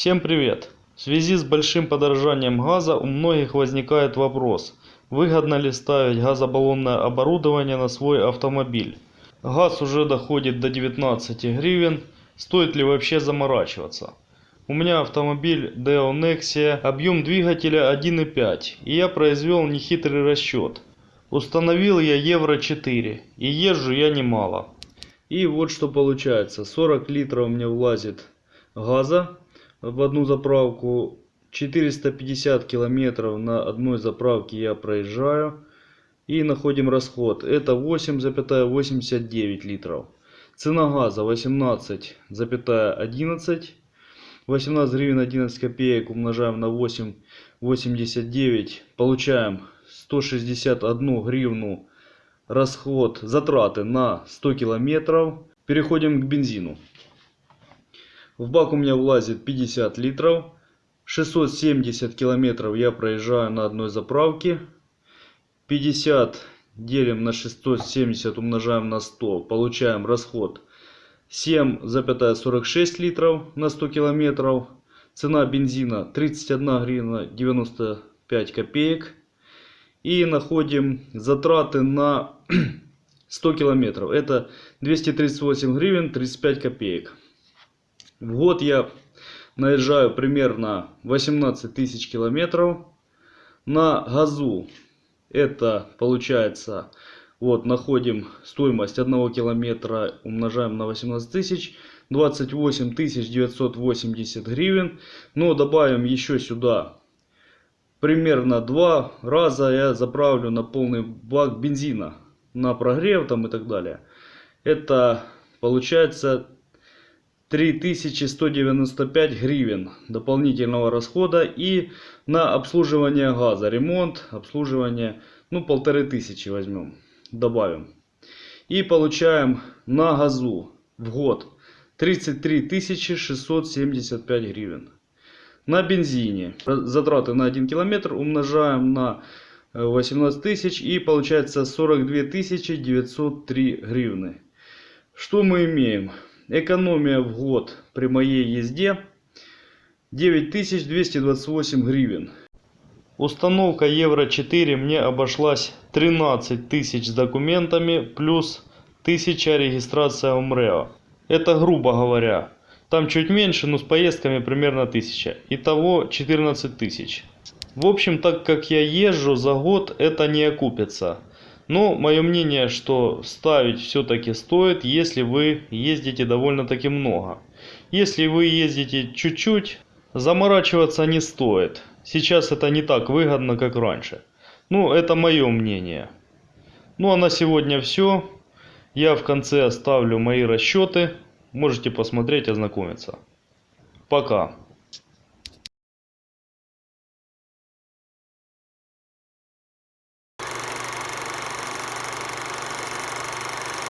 Всем привет! В связи с большим подорожанием газа у многих возникает вопрос, выгодно ли ставить газобаллонное оборудование на свой автомобиль. Газ уже доходит до 19 гривен, стоит ли вообще заморачиваться? У меня автомобиль Deo Nexia, объем двигателя 1.5 и я произвел нехитрый расчет. Установил я Евро 4 и езжу я немало. И вот что получается. 40 литров мне влазит газа в одну заправку. 450 километров на одной заправке я проезжаю. И находим расход. Это 8,89 литров. Цена газа 18,11. 18 гривен 11 копеек умножаем на 8,89. Получаем 161 гривну расход, затраты на 100 километров. Переходим к бензину. В бак у меня влазит 50 литров. 670 километров я проезжаю на одной заправке. 50 делим на 670 умножаем на 100. Получаем расход 7,46 литров на 100 километров. Цена бензина 31 гривна 95 копеек. И находим затраты на 100 километров. Это 238 гривен 35 копеек. В год я наезжаю примерно 18 тысяч километров. На газу это получается, вот находим стоимость 1 километра, умножаем на 18 тысяч. 28 980 гривен. Но добавим еще сюда примерно два раза я заправлю на полный бак бензина на прогрев там и так далее это получается 3195 гривен дополнительного расхода и на обслуживание газа. Ремонт обслуживание ну полторы тысячи возьмем добавим. И получаем на газу в год 33 675 гривен. На бензине. Затраты на 1 километр умножаем на 18 тысяч и получается 42 903 гривны. Что мы имеем экономия в год при моей езде 9228 гривен установка евро 4 мне обошлась 13 тысяч с документами плюс 1000 регистрация умрео это грубо говоря там чуть меньше, но с поездками примерно 1000. Итого 14 тысяч. В общем, так как я езжу за год, это не окупится. Но мое мнение, что ставить все-таки стоит, если вы ездите довольно-таки много. Если вы ездите чуть-чуть, заморачиваться не стоит. Сейчас это не так выгодно, как раньше. Ну, это мое мнение. Ну, а на сегодня все. Я в конце оставлю мои расчеты. Можете посмотреть, ознакомиться. Пока.